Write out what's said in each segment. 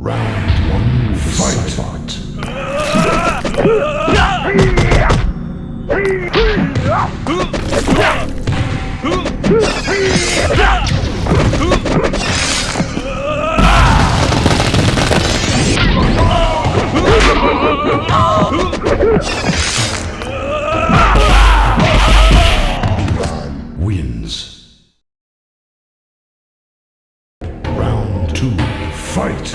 Round one, fight. Wins. Round two, fight.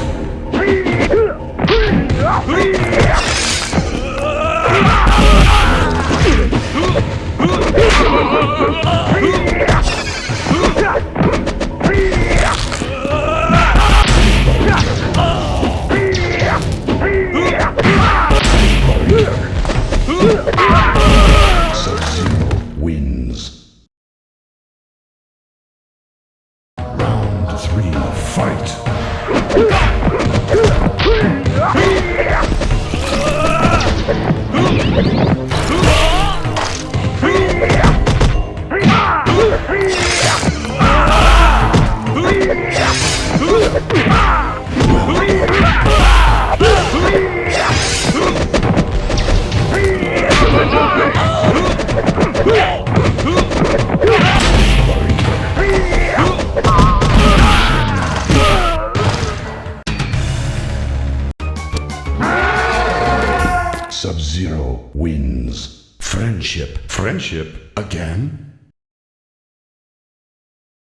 Three, fight. Sub-Zero wins. Friendship. Friendship again?